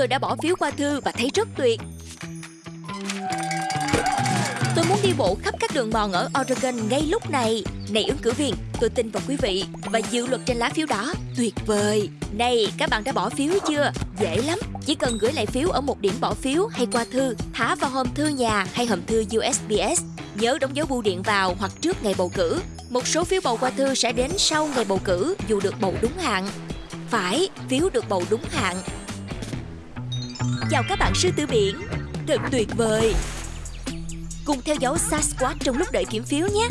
tôi đã bỏ phiếu qua thư và thấy rất tuyệt. Tôi muốn đi bộ khắp các đường mòn ở Oregon ngay lúc này. Này ứng cử viên, tôi tin vào quý vị và dự luật trên lá phiếu đó. Tuyệt vời. Này, các bạn đã bỏ phiếu chưa? Dễ lắm. Chỉ cần gửi lại phiếu ở một điểm bỏ phiếu hay qua thư, thả vào hòm thư nhà hay hòm thư USPS. Nhớ đóng dấu bưu điện vào hoặc trước ngày bầu cử. Một số phiếu bầu qua thư sẽ đến sau ngày bầu cử dù được bầu đúng hạn. Phải, phiếu được bầu đúng hạn. Chào các bạn sư tử biển. Thật tuyệt vời. Cùng theo dấu Sasquatch trong lúc đợi kiểm phiếu nhé.